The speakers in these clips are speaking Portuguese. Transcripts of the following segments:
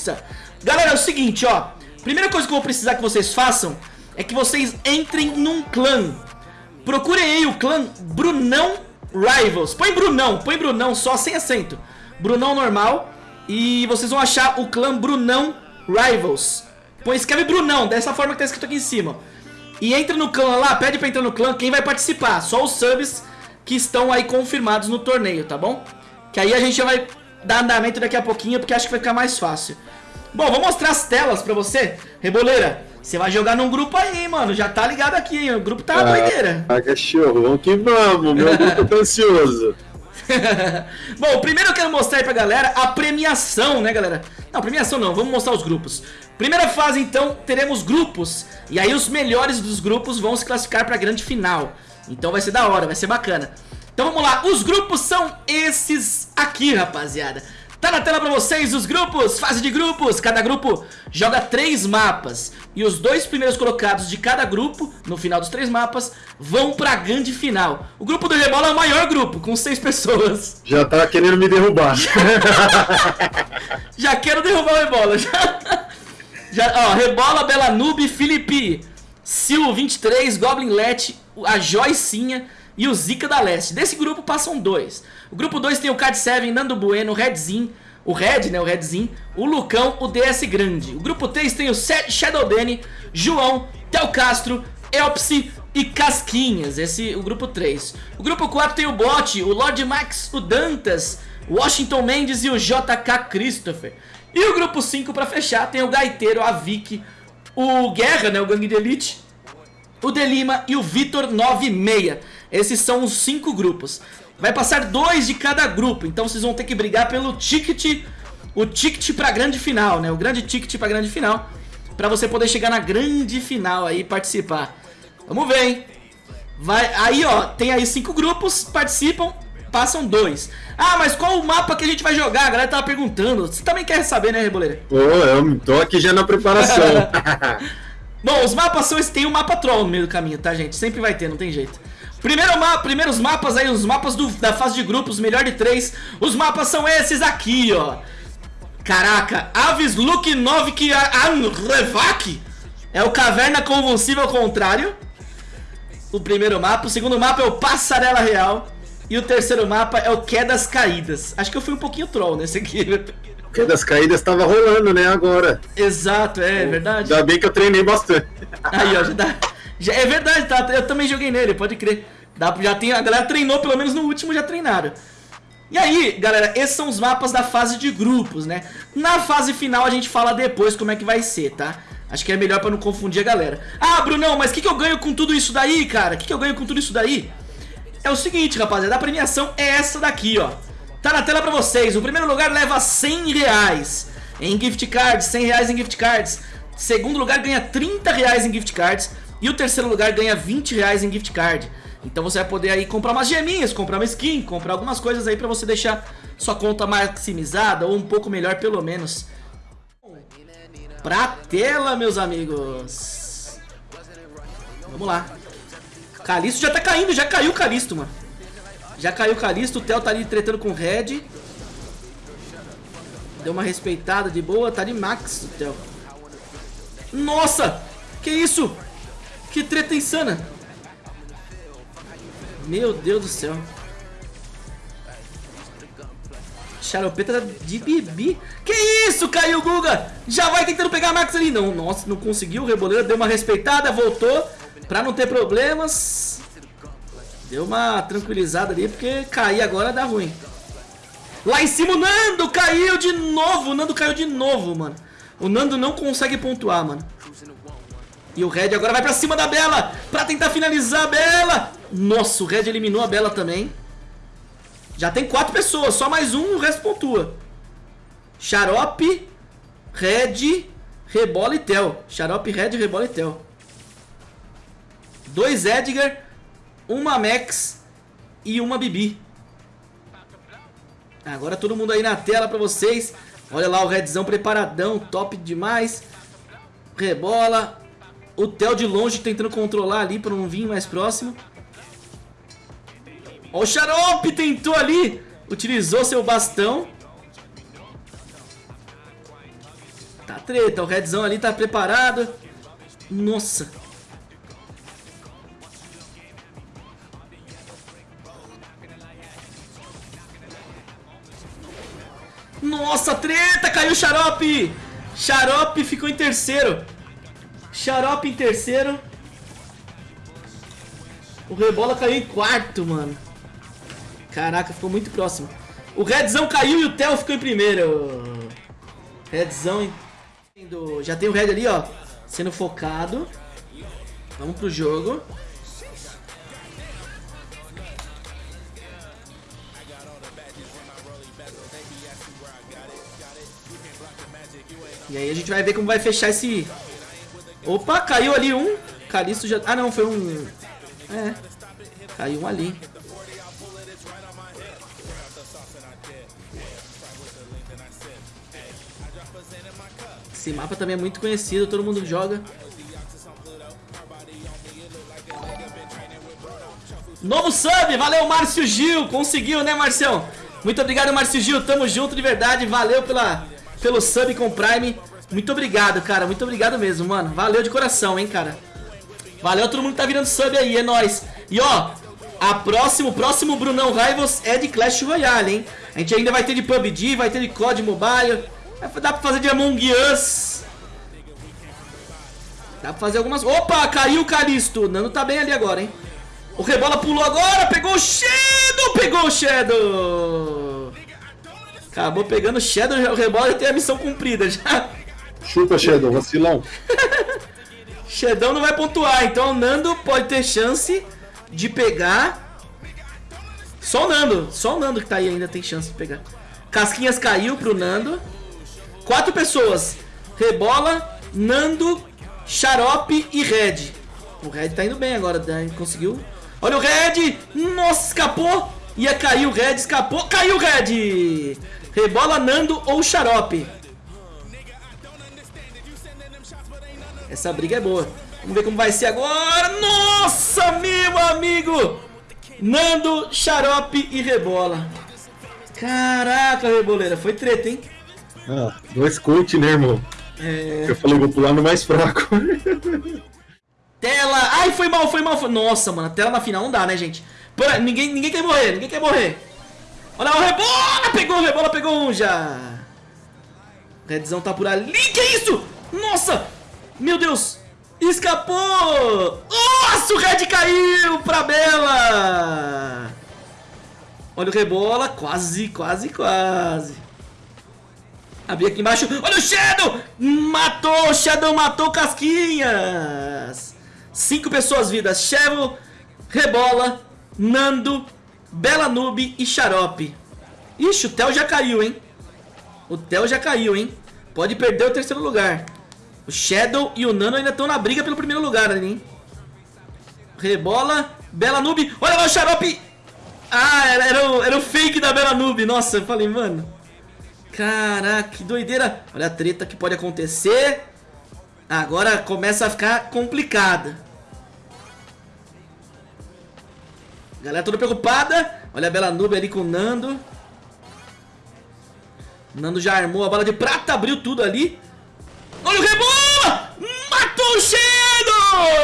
pizza. Galera, é o seguinte, ó. Primeira coisa que eu vou precisar que vocês façam é que vocês entrem num clã. Procurem aí o clã Brunão Rivals. Põe Brunão, põe Brunão só sem acento. Brunão normal. E vocês vão achar o clã Brunão Rivals. Põe, escreve Brunão, dessa forma que tá escrito aqui em cima. E entra no clã lá, pede pra entrar no clã quem vai participar. Só os subs que estão aí confirmados no torneio, tá bom? Que aí a gente já vai dar andamento daqui a pouquinho, porque acho que vai ficar mais fácil. Bom, vou mostrar as telas pra você. Reboleira, você vai jogar num grupo aí, mano. Já tá ligado aqui, hein? O grupo tá ah, doideira. Ah, cachorro, vamos que vamos. Meu grupo tá ansioso. Bom, primeiro eu quero mostrar aí pra galera a premiação, né, galera? Não, premiação não, vamos mostrar os grupos. Primeira fase, então, teremos grupos. E aí os melhores dos grupos vão se classificar pra grande final. Então vai ser da hora, vai ser bacana. Então vamos lá, os grupos são esses aqui, rapaziada. Tá na tela pra vocês os grupos, fase de grupos. Cada grupo joga três mapas. E os dois primeiros colocados de cada grupo No final dos três mapas Vão pra grande final. O grupo do Rebola é o maior grupo, com seis pessoas. Já tá querendo me derrubar. Já quero derrubar o Rebola já, já, ó, Rebola, Bela Noob, Felipe Sil 23, Goblin Let A Joicinha e o Zika da Leste. Desse grupo passam dois. O grupo 2 tem o Cad 7, Nando Bueno, o Redzin, o Red, né, o Redzin, o Lucão, o DS Grande. O grupo 3 tem o Shadow Danny, João, Tel Castro, Elpsi e Casquinhas. Esse o grupo 3. O grupo 4 tem o Bot, o Lord Max, o Dantas, Washington Mendes e o JK Christopher. E o grupo 5 para fechar tem o Gaiteiro, a Vicky, o Guerra, né, o Gangue de Elite, o Delima e o Vitor 96. Esses são os cinco grupos. Vai passar dois de cada grupo, então vocês vão ter que brigar pelo ticket, o ticket pra grande final, né? O grande ticket pra grande final, pra você poder chegar na grande final aí e participar. Vamos ver, hein? Vai, aí, ó, tem aí cinco grupos, participam, passam dois. Ah, mas qual o mapa que a gente vai jogar? A galera tava perguntando. Você também quer saber, né, Reboleira? Ô, oh, eu tô aqui já na preparação. Bom, os mapas são... Tem um mapa troll no meio do caminho, tá, gente? Sempre vai ter, não tem jeito. Primeiro ma primeiros mapas aí, os mapas do, da fase de grupos, melhor de três. Os mapas são esses aqui, ó. Caraca, Aves Luke Novik Anrevak é o Caverna Convulsiva ao contrário. O primeiro mapa. O segundo mapa é o Passarela Real. E o terceiro mapa é o Quedas Caídas. Acho que eu fui um pouquinho troll nesse aqui. Quedas Caídas tava rolando, né, agora. Exato, é, é verdade. Ainda bem que eu treinei bastante. Aí, ó, já dá... Já, é verdade, tá? Eu também joguei nele, pode crer. Dá, já tem, a galera treinou, pelo menos no último já treinaram. E aí, galera, esses são os mapas da fase de grupos, né? Na fase final a gente fala depois como é que vai ser, tá? Acho que é melhor pra não confundir a galera. Ah, Brunão, mas o que, que eu ganho com tudo isso daí, cara? O que, que eu ganho com tudo isso daí? É o seguinte, rapaziada, a premiação é essa daqui, ó. Tá na tela pra vocês. O primeiro lugar leva 100 reais em gift cards, 100 reais em gift cards. Segundo lugar ganha 30 reais em gift cards. E o terceiro lugar ganha 20 reais em gift card. Então você vai poder aí comprar umas geminhas, comprar uma skin, comprar algumas coisas aí pra você deixar sua conta maximizada ou um pouco melhor pelo menos. Pra tela, meus amigos. Vamos lá. Calisto já tá caindo, já caiu o Calisto, mano. Já caiu o Calisto, o Theo tá ali tretando com o Red. Deu uma respeitada de boa, tá de max o Theo. Nossa! Que isso? Que treta insana. Meu Deus do céu. Xaropeta de Bibi. Que isso, caiu o Guga. Já vai tentando pegar a Max ali. Não, nossa, não conseguiu. O Reboleiro deu uma respeitada, voltou. Pra não ter problemas. Deu uma tranquilizada ali, porque cair agora dá ruim. Lá em cima o Nando caiu de novo. O Nando caiu de novo, mano. O Nando não consegue pontuar, mano. E o Red agora vai pra cima da Bela Pra tentar finalizar a Bela. Nossa, o Red eliminou a Bela também. Já tem quatro pessoas Só mais um, o resto pontua. Xarope Red Rebola e Tel Xarope, Red, Rebola e Tel Dois Edgar Uma Max E uma Bibi. Agora todo mundo aí na tela pra vocês. Olha lá o Redzão preparadão Top demais. Rebola o Theo de longe tentando controlar ali para não vir mais próximo. Ó, o Xarope tentou ali. Utilizou seu bastão. Tá treta, o Redzão ali tá preparado. Nossa. Nossa, treta! Caiu o Xarope! Xarope ficou em terceiro. Xarope em terceiro. O Rebola caiu em quarto, mano. Caraca, ficou muito próximo. O Redzão caiu e o Theo ficou em primeiro. Redzão em... Já tem o Red ali, ó. Sendo focado. Vamos pro jogo. E aí a gente vai ver como vai fechar esse... Opa, caiu ali um. Calisto já... Ah, não, foi um... É, caiu um ali. Esse mapa também é muito conhecido, todo mundo joga. Novo sub, valeu Márcio Gil, conseguiu né Marcião? Muito obrigado Márcio Gil, tamo junto de verdade, valeu pela, pelo sub com Prime. Muito obrigado, cara, muito obrigado mesmo, mano. Valeu de coração, hein, cara. Valeu todo mundo que tá virando sub aí, é nóis. E ó, a próximo, próximo Brunão Rivals é de Clash Royale, hein? A gente ainda vai ter de PUBG, vai ter de COD Mobile. Dá pra fazer de Among Us. Dá pra fazer algumas... Opa, caiu o Calisto. O Nano tá bem ali agora, hein? O Rebola pulou agora, pegou o Shadow, pegou o Shadow. Acabou pegando o Shadow, o Rebola já tem a missão cumprida já. Chupa, Shadow, vacilão. Shedão não vai pontuar, então o Nando pode ter chance de pegar. Só o Nando, só o Nando que tá aí ainda tem chance de pegar. Casquinhas caiu pro Nando. Quatro pessoas. Rebola, Nando, Xarope e Red. O Red tá indo bem agora, né? conseguiu. Olha o Red! Nossa, escapou! Ia cair o Red, escapou. Caiu o Red! Rebola, Nando ou Xarope. Essa briga é boa. Vamos ver como vai ser agora. Nossa, meu amigo! Nando, Xarope e Rebola. Caraca, Reboleira. Foi treta, hein? Ah, dois coach, né, irmão? É... Eu falei, vou pular no mais fraco. tela! Ai, foi mal, foi mal. Foi... Nossa, mano, tela na final não dá, né, gente? Pô, ninguém, ninguém quer morrer, ninguém quer morrer. Olha o Rebola! Pegou o Rebola, pegou um já. Redzão tá por ali. Que isso? Meu Deus! Escapou! Nossa, o Red caiu pra Bela! Olha o rebola, quase, quase, quase. Abri aqui embaixo. Olha o Shadow! Matou, Shadow matou Casquinhas! Cinco pessoas vidas. Shadow, Rebola, Nando, Bela Noob e Xarope. Ixi, o Theo já caiu, hein? O Theo já caiu, hein? Pode perder o terceiro lugar. O Shadow e o Nano ainda estão na briga pelo primeiro lugar ali, hein? Rebola, Bela Noob. Olha lá o Xarope! Ah, era, era, o, era o fake da Bela Noob. Nossa, eu falei, mano. Caraca, que doideira. Olha a treta que pode acontecer. Agora começa a ficar complicada. Galera toda preocupada. Olha a Bela Noob ali com o Nando. Nando já armou a bala de prata, abriu tudo ali. Olha o rebola! Matou o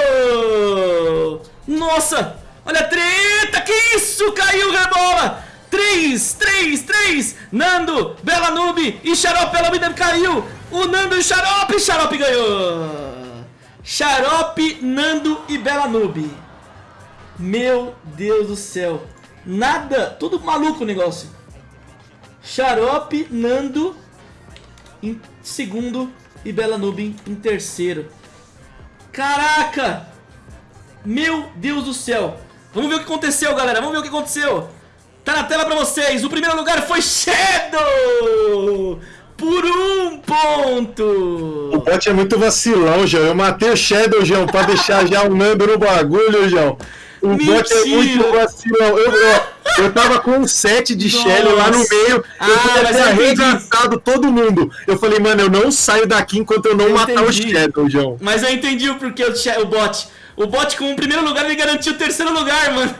Shadow! Nossa! Olha a treta! Que isso? Caiu o rebola! 3, 3, 3! Nando, Bela Noob e Xarope Bela Noob caiu! O Nando e o Xarope! Xarope ganhou! Xarope, Nando e Bela Noob. Meu Deus do céu. Nada, tudo maluco o negócio. Xarope, Nando em segundo e Bela Nubin em terceiro. Caraca! Meu Deus do céu! Vamos ver o que aconteceu, galera. Vamos ver o que aconteceu. Tá na tela pra vocês. O primeiro lugar foi Shadow! Por um ponto! O bot é muito vacilão, João. Eu matei o Shadow, João, pra deixar já o Nando no bagulho, João. O Mentira. bot é muito vacilão. Eu, eu, eu tava com um set de Shelly lá no meio. Ah, eu podia ter arregaçado todo mundo. Eu falei, mano, eu não saio daqui enquanto eu não eu matar entendi. o Shadow, João. Mas eu entendi o porquê o, o bot. O bot com o primeiro lugar me garantiu o terceiro lugar, mano.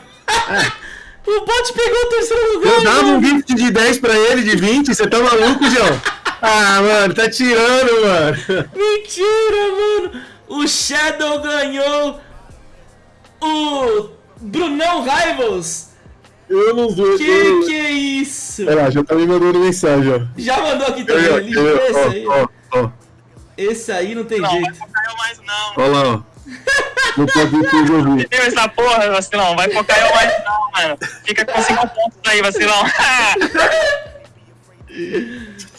É. O bot pegou o terceiro lugar. Eu dava um gift de 10 pra ele, de 20. Você tá maluco, João? ah, mano, tá tirando, mano. Mentira, mano. O Shadow ganhou o Brunão Rivals. Eu não sei. Que eu... que é isso? Olha lá, já tá me mandando mensagem, ó. Já mandou aqui também. Eu, esse ó, aí. ó, ó. Esse aí não tem Não, jeito. vai focar eu mais não. Olha lá, ó. Não pode ter que ouvir. Viu essa porra, vacilão? Vai focar eu mais não, mano. Fica com 5 pontos aí, vacilão.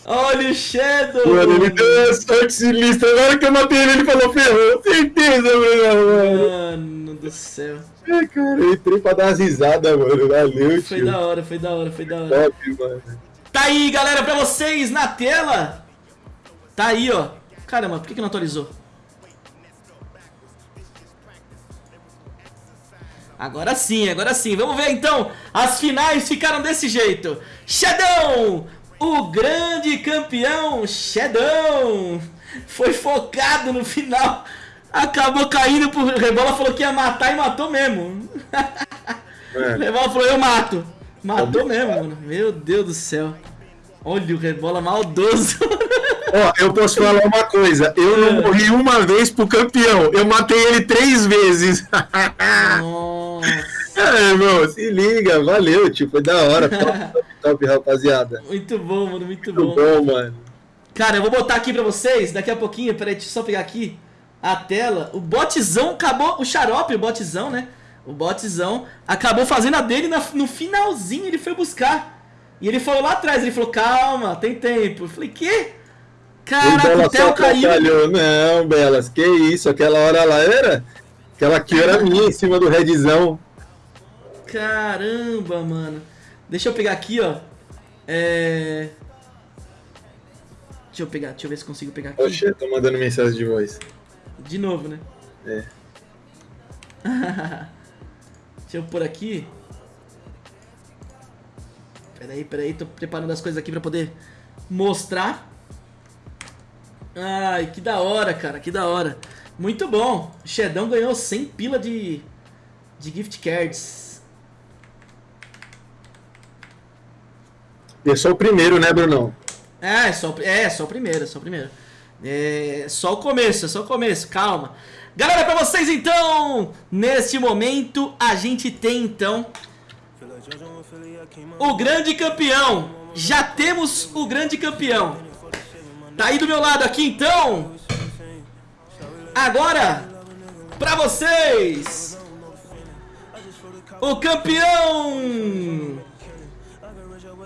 Olha o Shadow. Mano, ele deu sorte sinistra. Agora que eu matei ele, ele falou ferrou. Certeza, mano. Mano do céu. É, cara, eu entrei pra dar umas risadas, mano. Valeu, Foi tio. da hora, foi da hora, foi da hora. Top, mano. Tá aí, galera, pra vocês na tela. Tá aí, ó. Caramba, por que, que não atualizou? Agora sim, agora sim. Vamos ver então. As finais ficaram desse jeito. Shadow, o grande campeão Shadow, foi focado no final. Acabou caindo pro Rebola, falou que ia matar e matou mesmo. Mano, Rebola falou, eu mato. Matou mesmo, mano. Meu Deus do céu. Olha o Rebola maldoso. Ó, eu posso falar uma coisa. Eu não morri uma vez pro campeão. Eu matei ele três vezes. Nossa. É, irmão, se liga. Valeu, tio. Foi da hora. Top, top, top, rapaziada. Muito bom, mano, muito Muito bom. bom, mano. Cara, eu vou botar aqui pra vocês, daqui a pouquinho, peraí, deixa eu só pegar aqui a tela. O botzão acabou, o xarope, o botzão, né? O botzão acabou fazendo a dele na- no finalzinho, ele foi buscar. E ele falou lá atrás, ele falou, calma, tem tempo. Eu falei, quê? O Caraca, o Theo caiu. Não, Belas, que isso. Aquela hora lá era... Aquela aqui era minha em cima do redzão. Caramba, mano. Deixa eu pegar aqui, ó. É... Deixa eu pegar, deixa eu ver se consigo pegar aqui. Oxe, tô mandando mensagem de voz. De novo, né? É. Deixa eu pôr aqui. Peraí, peraí, tô preparando as coisas aqui pra poder mostrar. Ai, que da hora, cara, que da hora. Muito bom. Shedão ganhou 100 pila de, de gift cards. Eu sou o primeiro, né, Brunão? É, é só, é, só o primeiro, é só o primeiro. É só o começo, é só o começo, calma. Galera, pra vocês então, neste momento, a gente tem então o grande campeão. Já temos o grande campeão. Tá aí do meu lado aqui então. Agora, pra vocês, o campeão.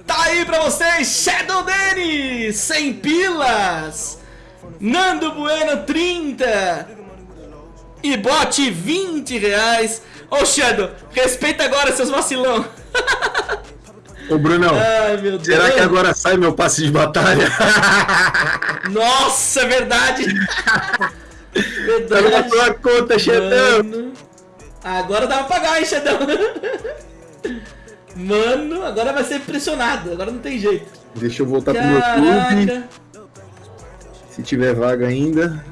Tá aí pra vocês, Shadow Dennis, 100 pilas. Nando Bueno, 30. E bote 20 reais. Ô Shadow, respeita agora seus vacilão. Ô, Brunão, Ai, será que agora sai meu passe de batalha? Nossa, é verdade. Tá na verdade. tua conta. Mano. Agora dá pra pagar, hein, Shadow. Mano, agora vai ser pressionado. Agora não tem jeito. Deixa eu voltar pro meu clube. Se tiver vaga ainda.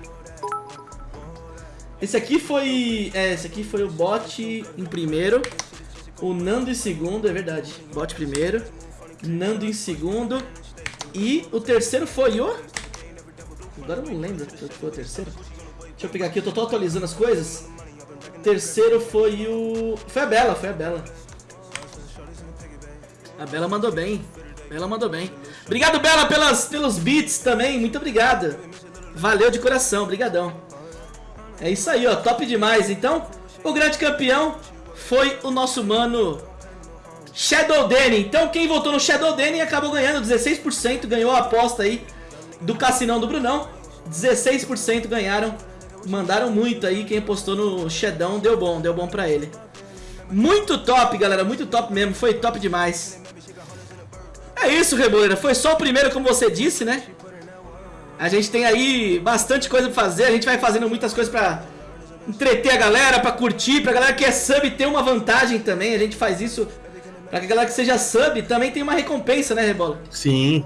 Esse aqui foi. É, esse aqui foi o bot em primeiro. O Nando em segundo, é verdade. Bot primeiro. Nando em segundo. E o terceiro foi o. Agora eu não lembro qual foi o terceiro. Deixa eu pegar aqui, eu tô, atualizando as coisas. Terceiro foi o. Foi a Bela, foi a Bela. A Bela mandou bem. Bela mandou bem. Obrigado, Bela, pelas, pelos beats também. Muito obrigado. Valeu de coração, brigadão. É isso aí, ó, top demais. Então, o grande campeão foi o nosso mano Shadow Danny. Então, quem votou no Shadow Danny acabou ganhando 16%, ganhou a aposta aí do Cassinão do Brunão. 16% ganharam, mandaram muito aí. Quem apostou no Shadão deu bom, deu bom pra ele. Muito top, galera, muito top mesmo, foi top demais. É isso, Reboleira, foi só o primeiro, como você disse, né? A gente tem aí bastante coisa pra fazer, a gente vai fazendo muitas coisas pra entreter a galera, pra curtir, pra galera que é sub ter uma vantagem também, a gente faz isso pra que a galera que seja sub também tenha uma recompensa, né, Rebola? Sim.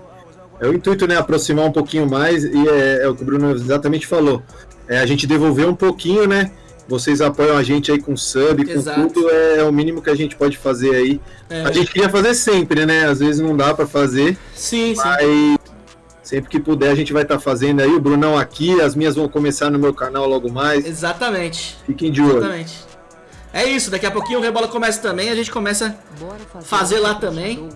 É o intuito, né? Aproximar um pouquinho mais e é, é o que o Bruno exatamente falou. É a gente devolver um pouquinho, né? Vocês apoiam a gente aí com sub, com Exato. tudo, é, o mínimo que a gente pode fazer aí. É. A gente queria fazer sempre, né? Às vezes não dá pra fazer, Sim, sim. mas Sempre que puder a gente vai estar fazendo aí. O Brunão aqui, as minhas vão começar no meu canal logo mais. Exatamente. Fiquem de olho. Exatamente. É isso, daqui a pouquinho o Rebola começa também, a gente começa Bora fazer Fazer lá também. jogo.